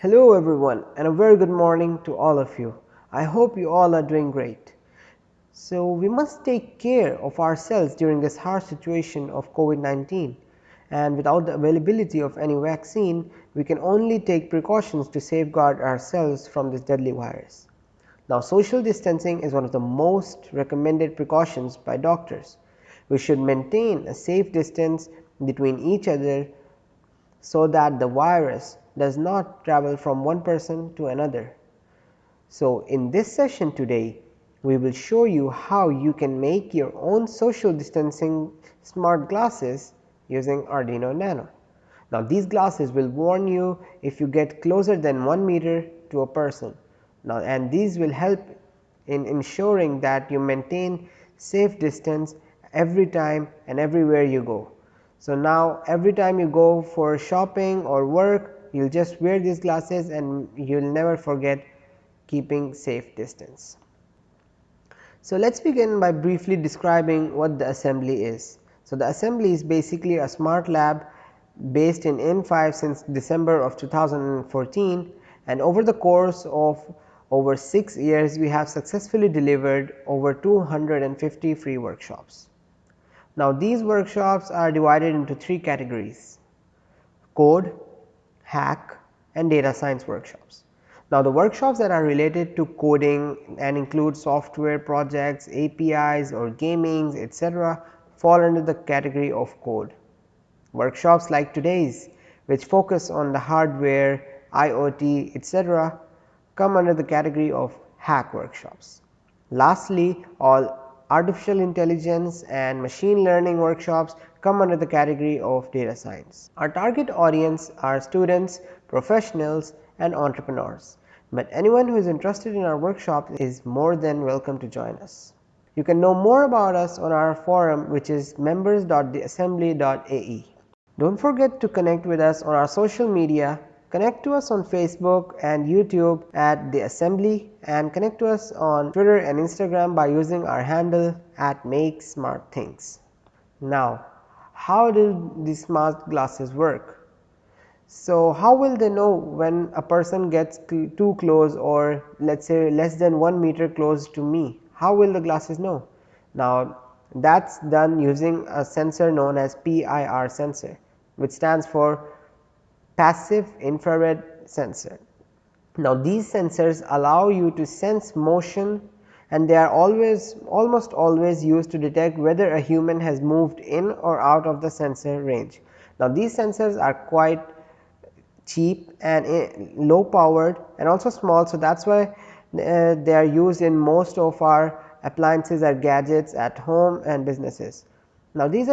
Hello everyone and a very good morning to all of you. I hope you all are doing great. So, we must take care of ourselves during this harsh situation of COVID-19 and without the availability of any vaccine, we can only take precautions to safeguard ourselves from this deadly virus. Now, social distancing is one of the most recommended precautions by doctors. We should maintain a safe distance between each other so that the virus does not travel from one person to another. So, in this session today we will show you how you can make your own social distancing smart glasses using Arduino Nano. Now, these glasses will warn you if you get closer than 1 meter to a person. Now, and these will help in ensuring that you maintain safe distance every time and everywhere you go. So, now every time you go for shopping or work you will just wear these glasses and you will never forget keeping safe distance. So, let us begin by briefly describing what the assembly is. So, the assembly is basically a smart lab based in in5 since December of 2014 and over the course of over 6 years we have successfully delivered over 250 free workshops. Now, these workshops are divided into 3 categories code, hack and data science workshops. Now, the workshops that are related to coding and include software projects, APIs or gamings etc., fall under the category of code. Workshops like today's which focus on the hardware, IoT etc., come under the category of hack workshops. Lastly, all artificial intelligence and machine learning workshops come under the category of data science. Our target audience are students, professionals and entrepreneurs, but anyone who is interested in our workshop is more than welcome to join us. You can know more about us on our forum which is members.theassembly.ae. Do not forget to connect with us on our social media Connect to us on Facebook and YouTube at the assembly and connect to us on Twitter and Instagram by using our handle at make smart things. Now, how do these smart glasses work? So, how will they know when a person gets too close or let us say less than 1 meter close to me? How will the glasses know? Now, that is done using a sensor known as PIR sensor which stands for passive infrared sensor. Now, these sensors allow you to sense motion and they are always almost always used to detect whether a human has moved in or out of the sensor range. Now, these sensors are quite cheap and eh, low powered and also small. So, that is why uh, they are used in most of our appliances or gadgets at home and businesses. Now, these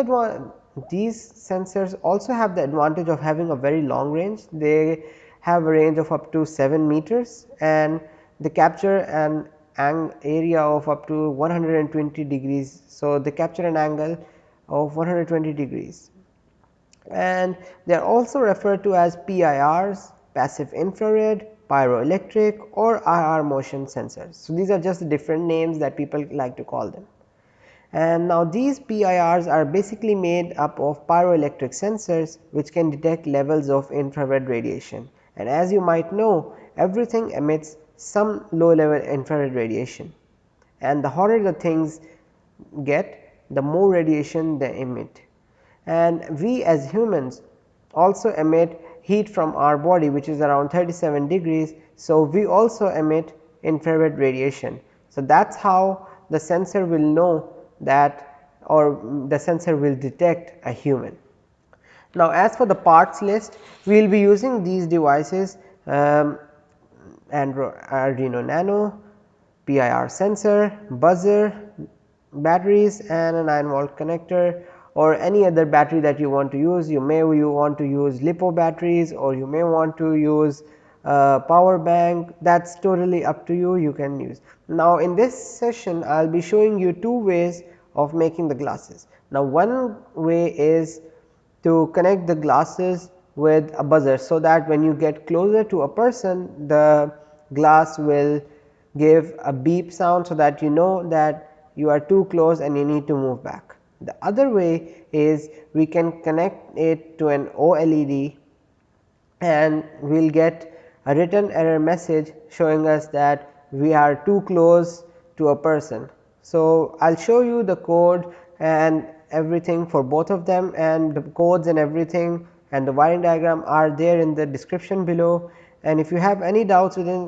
these sensors also have the advantage of having a very long range. They have a range of up to 7 meters and they capture an area of up to 120 degrees. So, they capture an angle of 120 degrees and they are also referred to as PIRs passive infrared, pyroelectric or IR motion sensors. So, these are just the different names that people like to call them. And now these PIRs are basically made up of pyroelectric sensors which can detect levels of infrared radiation. And as you might know everything emits some low level infrared radiation and the hotter the things get the more radiation they emit. And we as humans also emit heat from our body which is around 37 degrees. So, we also emit infrared radiation. So, that is how the sensor will know that or the sensor will detect a human. Now, as for the parts list we will be using these devices um, Arduino Nano, PIR sensor, buzzer, batteries and a 9 volt connector or any other battery that you want to use. You may you want to use LiPo batteries or you may want to use uh, power bank that is totally up to you you can use. Now, in this session I will be showing you two ways of making the glasses. Now, one way is to connect the glasses with a buzzer. So, that when you get closer to a person the glass will give a beep sound. So, that you know that you are too close and you need to move back. The other way is we can connect it to an OLED and we will get a written error message showing us that we are too close to a person. So, I will show you the code and everything for both of them and the codes and everything and the wiring diagram are there in the description below and if you have any doubts within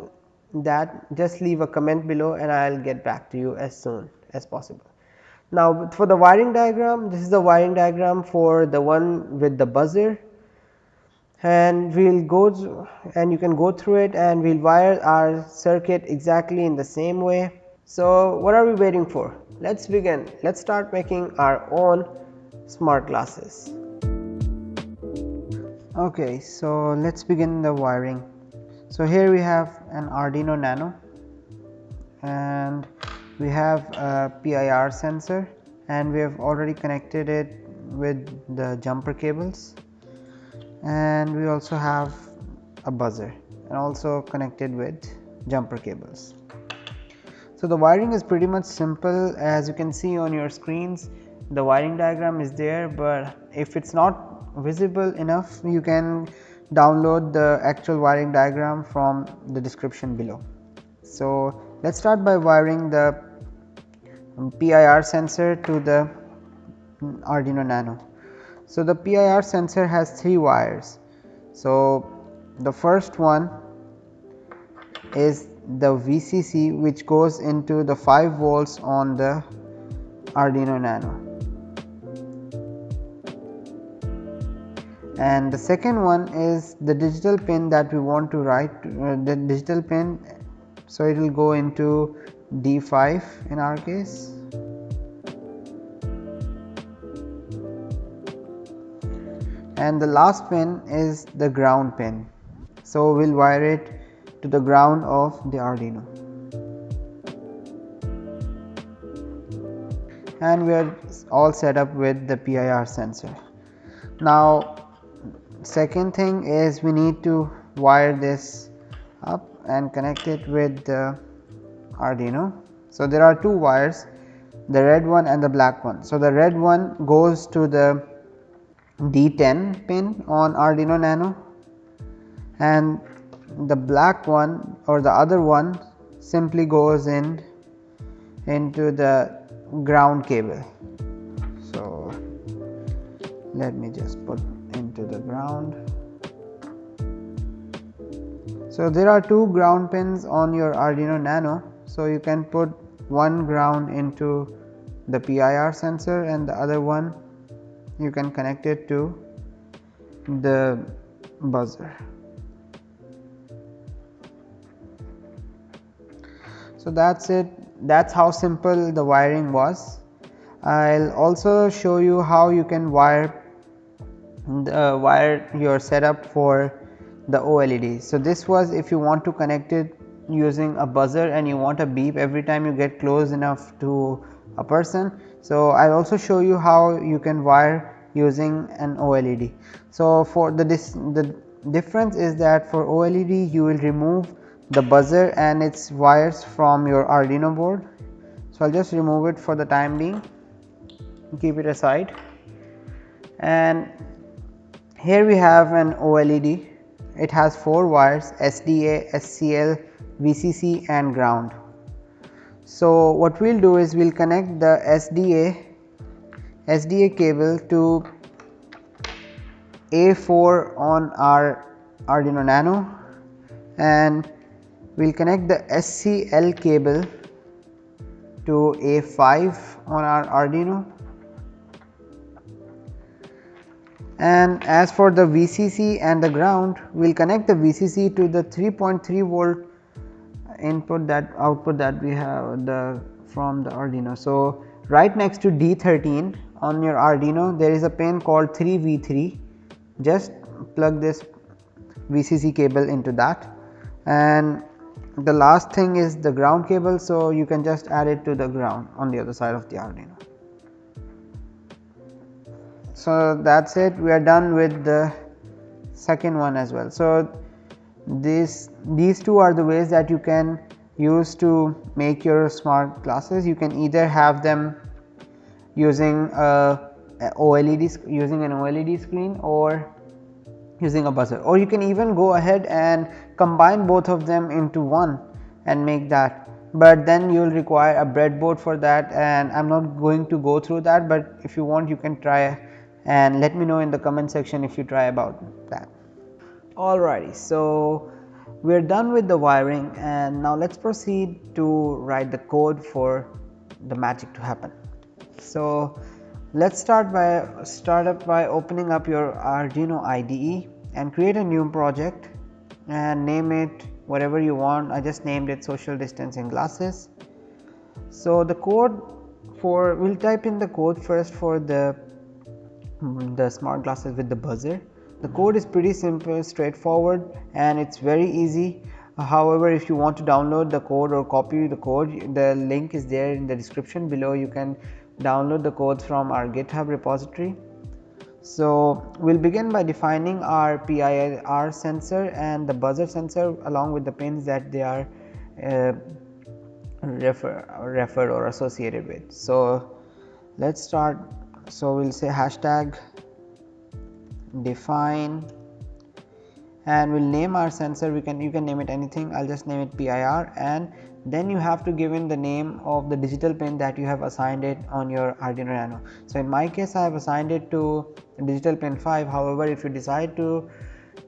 that just leave a comment below and I will get back to you as soon as possible. Now, for the wiring diagram this is the wiring diagram for the one with the buzzer and we will go and you can go through it and we will wire our circuit exactly in the same way. So, what are we waiting for? Let us begin. Let us start making our own smart glasses. Okay, so let us begin the wiring. So, here we have an Arduino Nano and we have a PIR sensor and we have already connected it with the jumper cables and we also have a buzzer and also connected with jumper cables. So, the wiring is pretty much simple as you can see on your screens the wiring diagram is there, but if it is not visible enough you can download the actual wiring diagram from the description below. So, let us start by wiring the PIR sensor to the Arduino Nano. So, the PIR sensor has 3 wires. So, the first one is the VCC which goes into the 5 volts on the Arduino Nano. And the second one is the digital pin that we want to write uh, the digital pin. So it will go into D5 in our case. And the last pin is the ground pin. So we will wire it to the ground of the Arduino. And we are all set up with the PIR sensor. Now second thing is we need to wire this up and connect it with the Arduino. So, there are two wires the red one and the black one. So, the red one goes to the D10 pin on Arduino Nano and the black one or the other one simply goes in into the ground cable. So, let me just put into the ground. So, there are two ground pins on your Arduino Nano. So, you can put one ground into the PIR sensor and the other one you can connect it to the buzzer. So, that is it that is how simple the wiring was. I will also show you how you can wire the uh, wire your setup for the OLED. So, this was if you want to connect it using a buzzer and you want a beep every time you get close enough to a person. So, I will also show you how you can wire using an OLED. So, for the the difference is that for OLED you will remove the buzzer and its wires from your Arduino board. So, I will just remove it for the time being keep it aside and here we have an OLED, it has 4 wires SDA, SCL, VCC and ground. So, what we will do is we will connect the SDA, SDA cable to A4 on our Arduino Nano and we will connect the SCL cable to A5 on our Arduino and as for the VCC and the ground we will connect the VCC to the 3.3 volt input that output that we have the from the Arduino. So, right next to D13 on your Arduino there is a pin called 3V3 just plug this VCC cable into that and the last thing is the ground cable. So, you can just add it to the ground on the other side of the Arduino. So, that is it we are done with the second one as well. So, this these two are the ways that you can use to make your smart glasses. You can either have them using a, a OLED using an OLED screen or using a buzzer or you can even go ahead and combine both of them into one and make that but then you will require a breadboard for that and I am not going to go through that, but if you want you can try and let me know in the comment section if you try about that. Alrighty, so we are done with the wiring and now let us proceed to write the code for the magic to happen. So let us start by start up by opening up your Arduino IDE and create a new project and name it whatever you want I just named it social distancing glasses. So the code for we will type in the code first for the the smart glasses with the buzzer. The code is pretty simple straightforward and it's very easy however if you want to download the code or copy the code the link is there in the description below you can download the codes from our github repository so, we will begin by defining our PIR sensor and the buzzer sensor along with the pins that they are uh, refer, referred or associated with. So, let us start. So, we will say hashtag define and we will name our sensor. We can you can name it anything. I will just name it PIR and then you have to give in the name of the digital pin that you have assigned it on your Arduino Nano. So, in my case I have assigned it to digital pin 5 however, if you decide to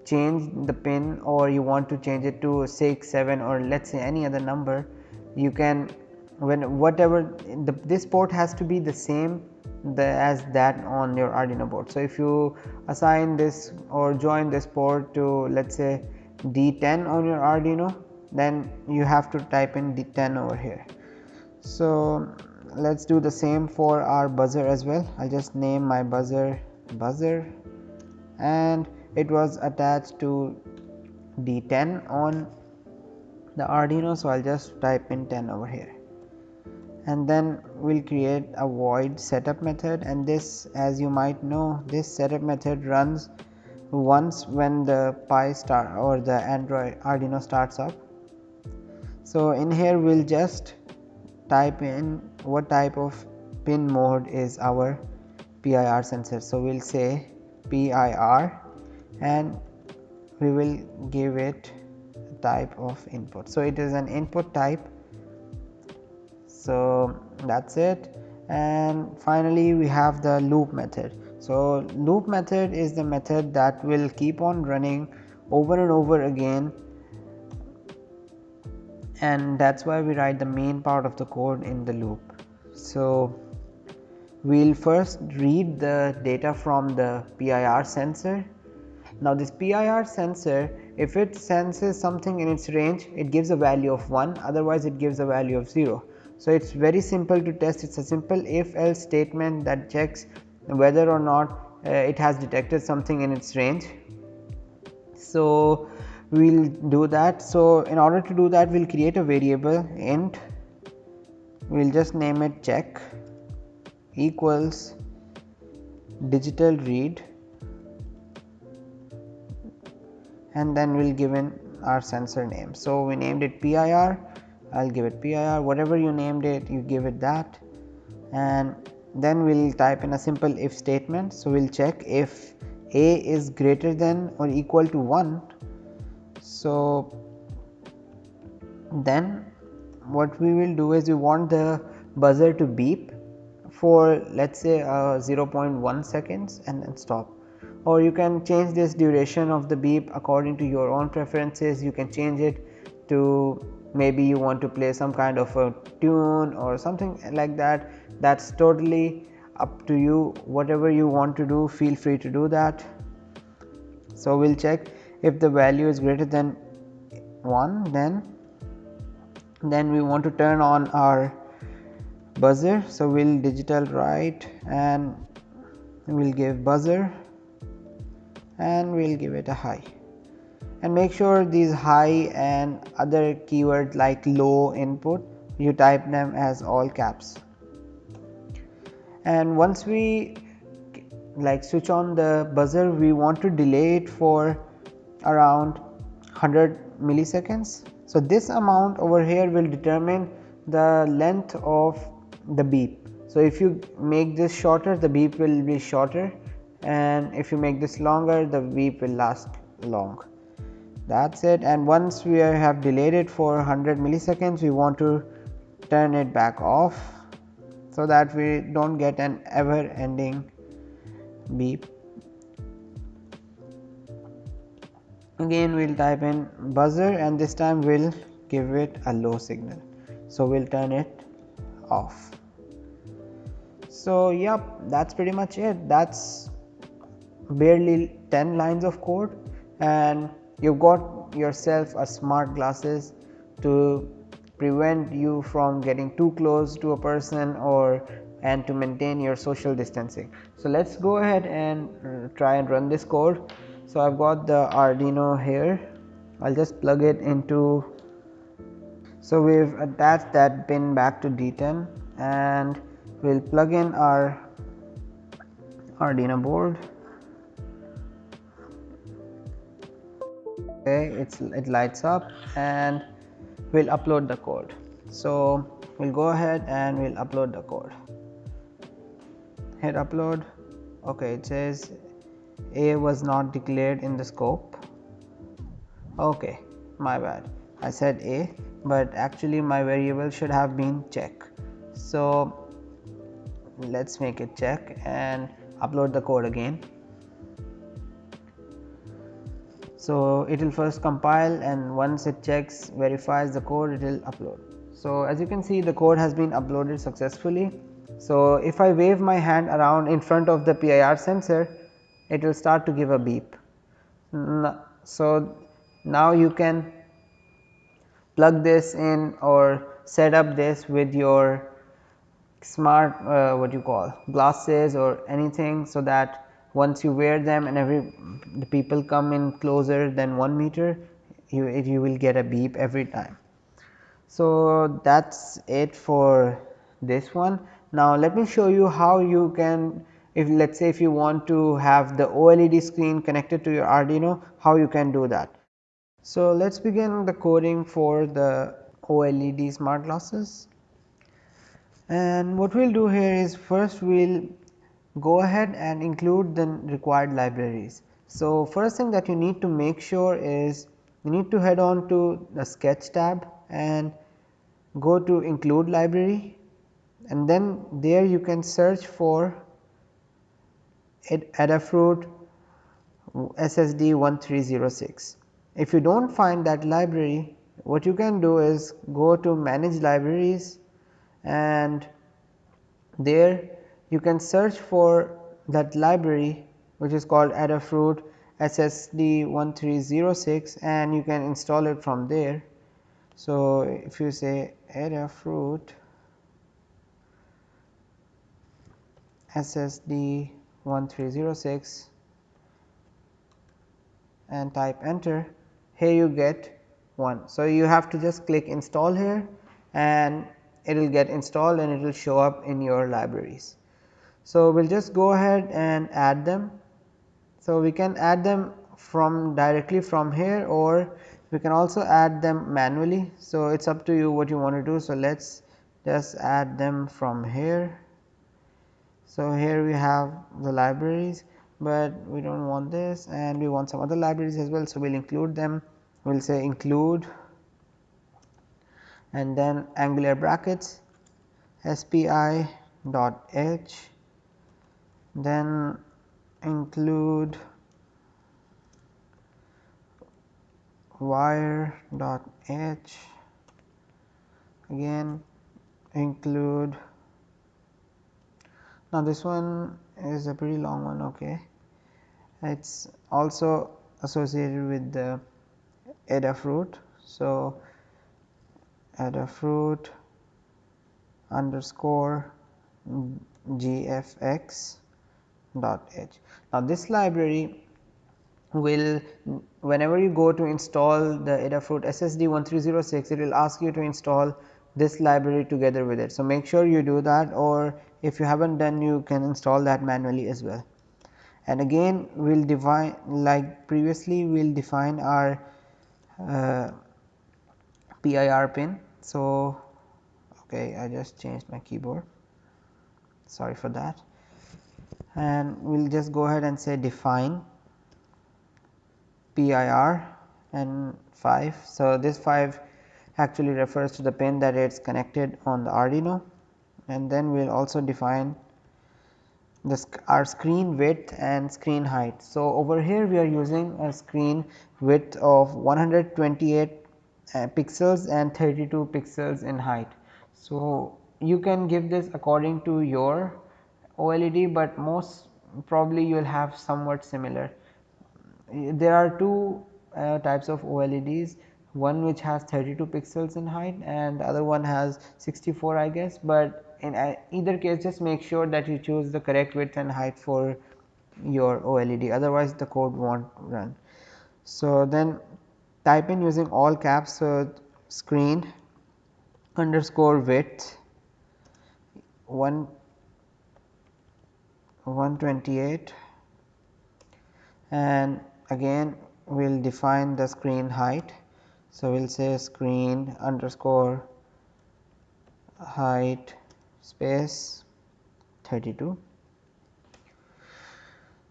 change the pin or you want to change it to 6, 7 or let us say any other number you can when whatever the, this port has to be the same the, as that on your Arduino board. So, if you assign this or join this port to let us say D10 on your Arduino then you have to type in D10 over here. So, let us do the same for our buzzer as well I will just name my buzzer buzzer and it was attached to D10 on the Arduino. So, I will just type in 10 over here and then we will create a void setup method and this as you might know this setup method runs once when the Pi start or the Android Arduino starts up. So, in here we will just type in what type of pin mode is our PIR sensor. So, we will say PIR and we will give it type of input. So, it is an input type. So, that is it and finally, we have the loop method. So, loop method is the method that will keep on running over and over again and that is why we write the main part of the code in the loop. So, we will first read the data from the PIR sensor. Now, this PIR sensor if it senses something in its range it gives a value of 1 otherwise it gives a value of 0. So, it is very simple to test it is a simple if else statement that checks whether or not uh, it has detected something in its range. So, we will do that. So, in order to do that we will create a variable int we will just name it check equals digital read and then we'll give in our sensor name. So, we named it PIR, I will give it PIR whatever you named it you give it that and then we will type in a simple if statement. So, we will check if a is greater than or equal to 1. So, then what we will do is we want the buzzer to beep for let us say uh, 0.1 seconds and then stop or you can change this duration of the beep according to your own preferences you can change it to maybe you want to play some kind of a tune or something like that. That's totally up to you. Whatever you want to do feel free to do that. So we'll check. If the value is greater than 1 then then we want to turn on our buzzer. So, we will digital write and we will give buzzer and we will give it a high and make sure these high and other keywords like low input you type them as all caps. And once we like switch on the buzzer we want to delay it for around 100 milliseconds. So this amount over here will determine the length of the beep. So, if you make this shorter the beep will be shorter. And if you make this longer the beep will last long that's it. And once we have delayed it for 100 milliseconds we want to turn it back off so that we don't get an ever ending beep. Again we'll type in buzzer and this time we'll give it a low signal. So we'll turn it off. So yep that's pretty much it. That's barely 10 lines of code and you've got yourself a smart glasses to prevent you from getting too close to a person or and to maintain your social distancing. So let's go ahead and uh, try and run this code. So I've got the Arduino here. I'll just plug it into so we've attached that pin back to D10 and we'll plug in our Arduino board okay it's it lights up and we'll upload the code. So we'll go ahead and we'll upload the code. Hit upload. Okay it says a was not declared in the scope. Okay my bad. I said a but actually my variable should have been check. So let's make it check and upload the code again so it will first compile and once it checks verifies the code it will upload so as you can see the code has been uploaded successfully so if I wave my hand around in front of the PIR sensor it will start to give a beep. So now you can plug this in or set up this with your smart uh, what you call glasses or anything so that once you wear them and every the people come in closer than 1 meter you, you will get a beep every time. So that is it for this one. Now let me show you how you can if let us say if you want to have the OLED screen connected to your Arduino how you can do that. So let us begin the coding for the OLED smart glasses and what we will do here is first we will go ahead and include the required libraries. So first thing that you need to make sure is you need to head on to the sketch tab and go to include library and then there you can search for Adafruit SSD 1306. If you do not find that library what you can do is go to manage libraries and there you can search for that library which is called Adafruit SSD 1306 and you can install it from there. So, if you say Adafruit SSD 1306 and type enter here you get one. So, you have to just click install here and it will get installed and it will show up in your libraries. So, we will just go ahead and add them. So, we can add them from directly from here or we can also add them manually. So, it is up to you what you want to do. So, let us just add them from here so, here we have the libraries, but we do not want this and we want some other libraries as well. So, we will include them we will say include and then angular brackets spi dot h then include wire dot h again include. Now this one is a pretty long one okay. It is also associated with the Adafruit so Adafruit underscore gfx dot h now this library will whenever you go to install the Adafruit SSD 1306 it will ask you to install this library together with it. So, make sure you do that or if you have not done you can install that manually as well. And again we will define like previously we will define our uh, PIR pin. So, okay I just changed my keyboard sorry for that. And we will just go ahead and say define PIR and 5. So, this 5 actually refers to the pin that it is connected on the Arduino and then we will also define this our screen width and screen height. So, over here we are using a screen width of 128 uh, pixels and 32 pixels in height. So, you can give this according to your OLED, but most probably you will have somewhat similar. There are two uh, types of OLEDs one which has 32 pixels in height and the other one has 64 I guess, but in either case just make sure that you choose the correct width and height for your OLED otherwise the code not run. So, then type in using all caps so screen underscore width 1 128 and again we will define the screen height. So, we will say screen underscore height space 32.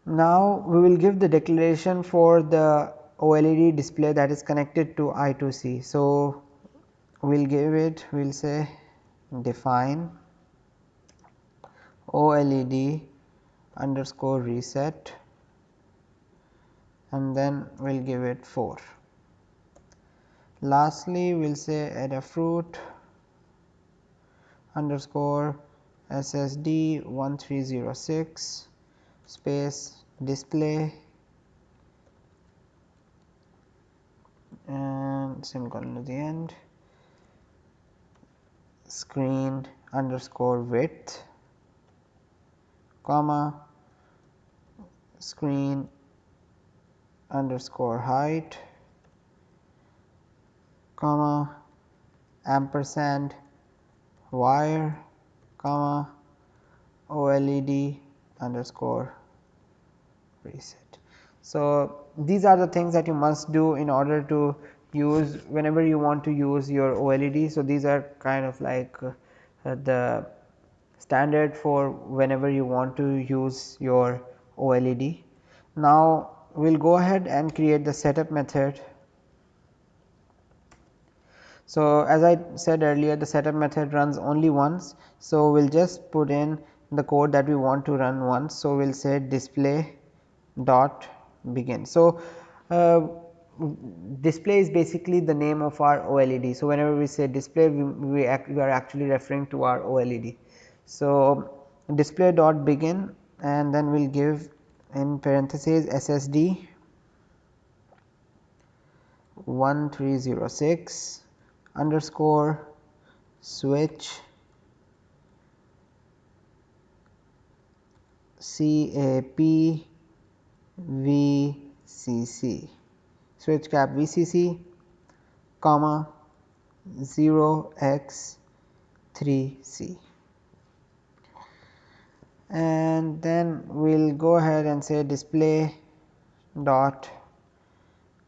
Now, we will give the declaration for the OLED display that is connected to I2C. So, we will give it we will say define OLED underscore reset and then we will give it 4. Lastly, we will say Adafruit underscore SSD 1306 space display and semicolon at the end screen underscore width comma screen underscore height comma ampersand wire comma OLED underscore reset. So, these are the things that you must do in order to use whenever you want to use your OLED. So, these are kind of like uh, the standard for whenever you want to use your OLED. Now, we will go ahead and create the setup method. So, as I said earlier the setup method runs only once. So, we will just put in the code that we want to run once. So, we will say display dot begin. So, uh, display is basically the name of our OLED. So, whenever we say display we, we, act, we are actually referring to our OLED. So, display dot begin and then we will give in parentheses SSD 1306 underscore switch CAP VCC switch cap VCC comma 0 x 3 C and then we will go ahead and say display dot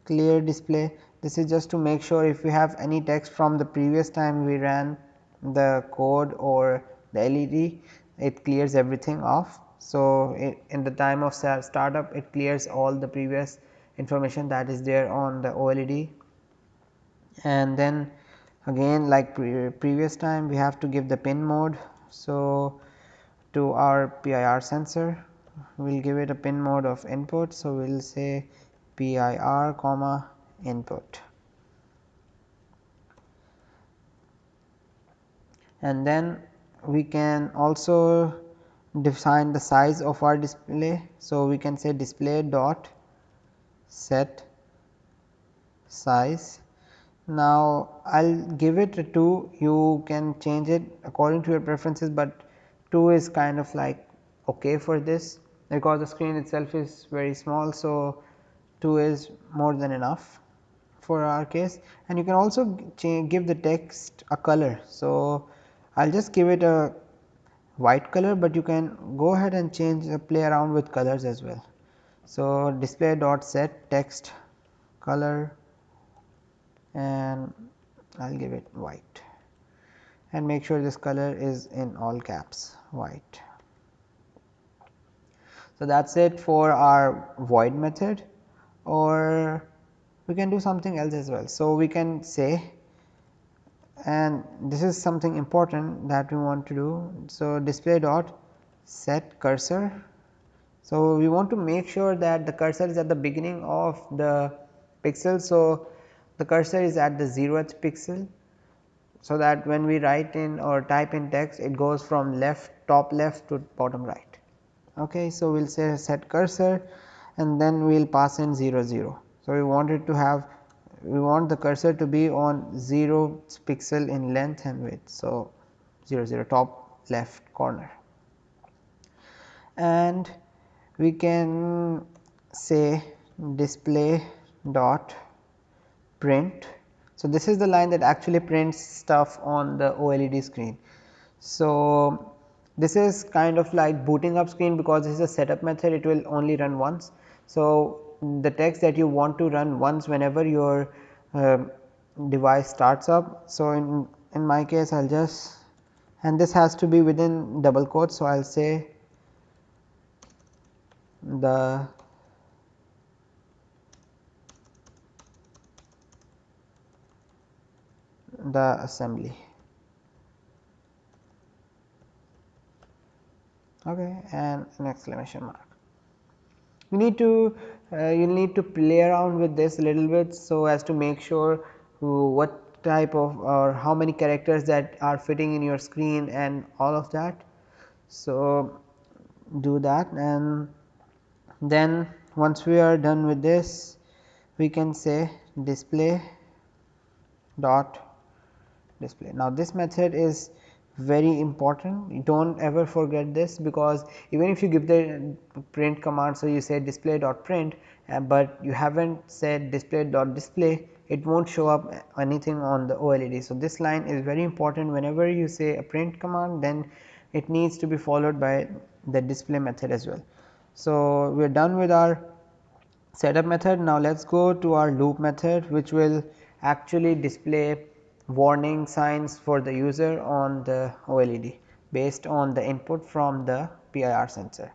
clear display. This is just to make sure if we have any text from the previous time we ran the code or the LED it clears everything off. So, in the time of startup it clears all the previous information that is there on the OLED and then again like pre previous time we have to give the pin mode. So, to our PIR sensor we will give it a pin mode of input. So, we will say PIR comma input and then we can also define the size of our display. So, we can say display dot set size. Now, I will give it a 2 you can change it according to your preferences, but 2 is kind of like okay for this because the screen itself is very small. So, 2 is more than enough for our case and you can also give the text a color. So, I will just give it a white color, but you can go ahead and change uh, play around with colors as well. So, display dot set text color and I will give it white and make sure this color is in all caps white. So, that is it for our void method or we can do something else as well. So, we can say and this is something important that we want to do. So, display dot set cursor. So, we want to make sure that the cursor is at the beginning of the pixel. So, the cursor is at the 0th pixel. So, that when we write in or type in text it goes from left top left to bottom right. Okay. So, we will say set cursor and then we will pass in 0 0. So, we want it to have we want the cursor to be on 0 pixel in length and width. So, 0 0 top left corner and we can say display dot print. So, this is the line that actually prints stuff on the OLED screen. So, this is kind of like booting up screen because this is a setup method it will only run once. So, the text that you want to run once whenever your uh, device starts up. So, in, in my case I will just and this has to be within double quotes. So, I will say the the assembly. Okay and an exclamation mark. You need to uh, you need to play around with this a little bit so as to make sure what type of or how many characters that are fitting in your screen and all of that. So do that and then once we are done with this we can say display dot display. Now, this method is very important do not ever forget this because even if you give the print command. So, you say display dot print, uh, but you have not said display dot display it will not show up anything on the OLED. So, this line is very important whenever you say a print command then it needs to be followed by the display method as well. So, we are done with our setup method. Now, let us go to our loop method which will actually display warning signs for the user on the OLED based on the input from the PIR sensor.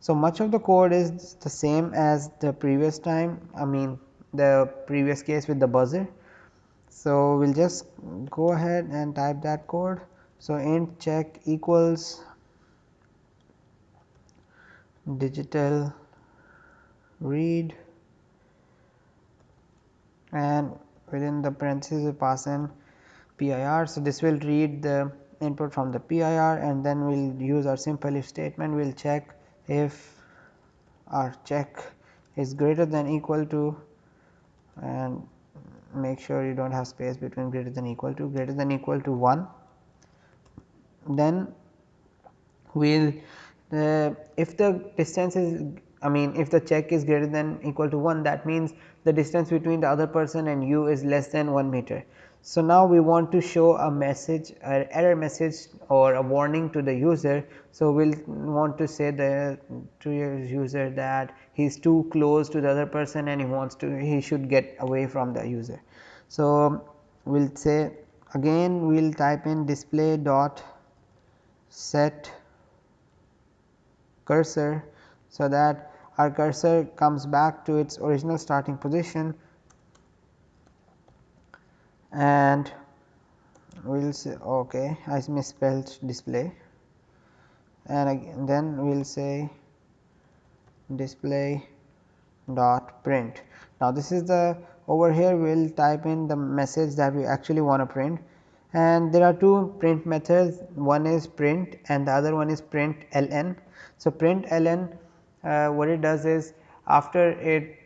So, much of the code is the same as the previous time I mean the previous case with the buzzer. So, we will just go ahead and type that code. So, int check equals digital read and within the parentheses we pass in PIR. So, this will read the input from the PIR and then we will use our simple if statement we will check if our check is greater than equal to and make sure you do not have space between greater than equal to greater than equal to 1 then we will uh, if the distance is I mean if the check is greater than equal to 1 that means the distance between the other person and you is less than 1 meter. So, now we want to show a message an error message or a warning to the user. So, we will want to say the to your user that he is too close to the other person and he wants to he should get away from the user. So, we will say again we will type in display dot set cursor. So, that our cursor comes back to its original starting position and we will say ok I misspelled display and again, then we will say display dot print. Now, this is the over here we will type in the message that we actually want to print and there are two print methods one is print and the other one is print ln. So, print ln Uh, what it does is after it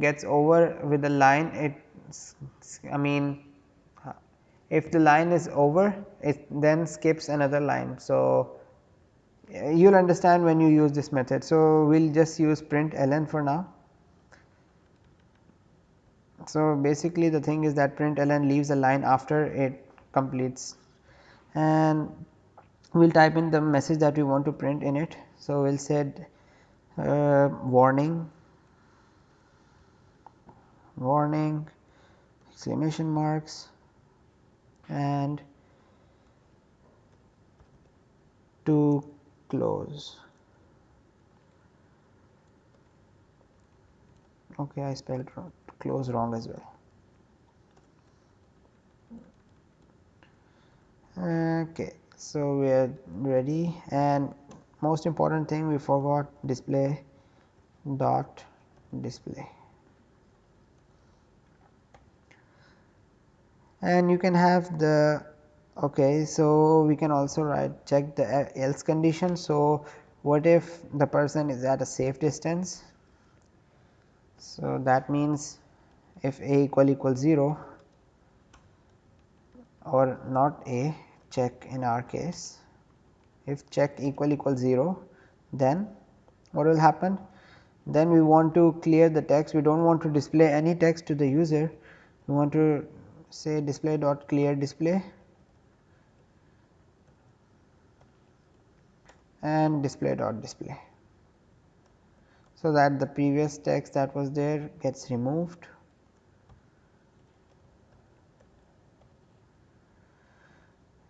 gets over with the line it I mean uh, if the line is over it then skips another line. So, uh, you will understand when you use this method. So, we will just use print ln for now. So, basically the thing is that print ln leaves a line after it completes and we will type in the message that we want to print in it. So, we will say uh, warning. Warning. Exclamation marks. And too close. Okay I spelled close wrong as well. Okay so we are ready and most important thing we forgot display dot display. And you can have the okay so we can also write check the else condition. So what if the person is at a safe distance? So that means if a equal equal 0 or not a check in our case if check equal equal 0 then what will happen? Then we want to clear the text. We do not want to display any text to the user. We want to say display dot clear display and display dot display. So that the previous text that was there gets removed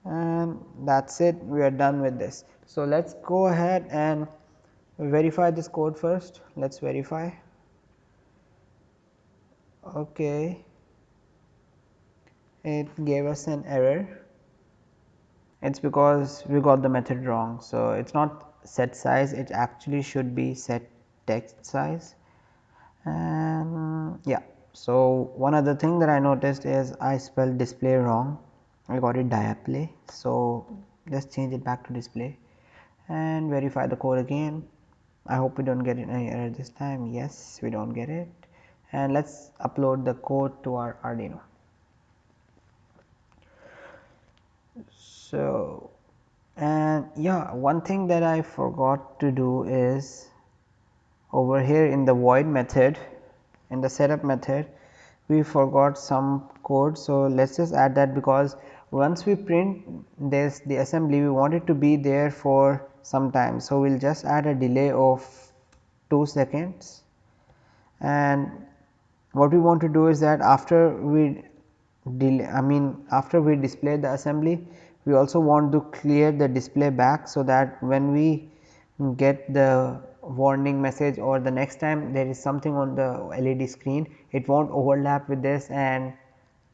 and that is it. We are done with this. So, let us go ahead and verify this code first. Let us verify. Okay. It gave us an error. It is because we got the method wrong. So, it is not set size. It actually should be set text size. And yeah. So, one other thing that I noticed is I spelled display wrong I got it diaplay. So, just change it back to display and verify the code again. I hope we do not get any error this time yes we do not get it and let us upload the code to our Arduino. So, and yeah one thing that I forgot to do is over here in the void method in the setup method we forgot some code. So, let us just add that because once we print this the assembly we want it to be there for some time. So, we will just add a delay of 2 seconds and what we want to do is that after we delay I mean after we display the assembly we also want to clear the display back so that when we get the warning message or the next time there is something on the LED screen it not overlap with this and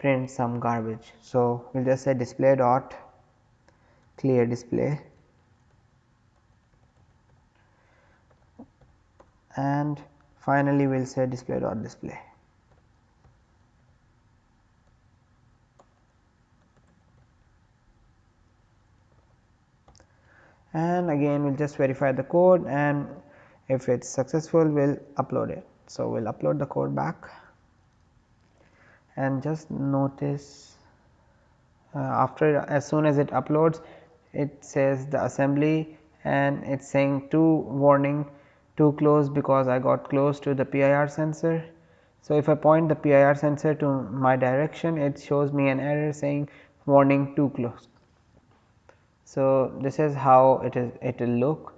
print some garbage. So, we will just say display dot clear display and finally we will say display dot display. and again we will just verify the code and if it is successful we will upload it. So, we will upload the code back and just notice uh, after as soon as it uploads it says the assembly and it is saying too warning too close because I got close to the PIR sensor. So, if I point the PIR sensor to my direction it shows me an error saying warning too close. So, this is how it is it will look.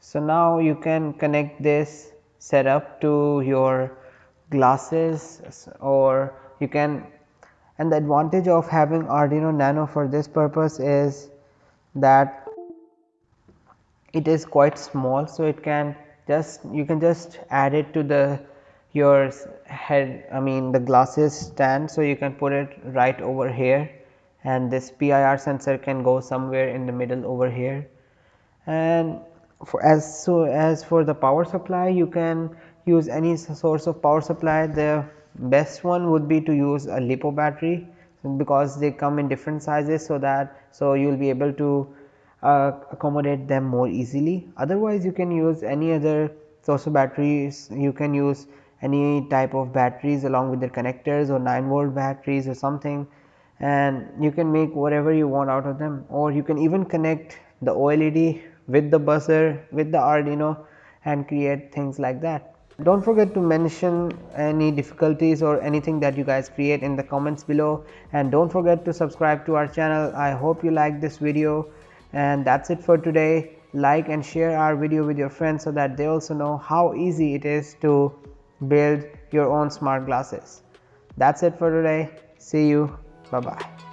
So, now you can connect this setup to your glasses or you can and the advantage of having Arduino Nano for this purpose is that it is quite small. So, it can just you can just add it to the your head I mean the glasses stand. So, you can put it right over here and this PIR sensor can go somewhere in the middle over here and for as so as for the power supply you can use any source of power supply the best one would be to use a lipo battery because they come in different sizes so that so you will be able to uh, accommodate them more easily. Otherwise you can use any other source of batteries. You can use any type of batteries along with their connectors or 9 volt batteries or something. And you can make whatever you want out of them. Or you can even connect the OLED with the buzzer with the Arduino and create things like that. Do not forget to mention any difficulties or anything that you guys create in the comments below and do not forget to subscribe to our channel. I hope you like this video and that is it for today. Like and share our video with your friends so that they also know how easy it is to build your own smart glasses. That is it for today. See you. Bye bye.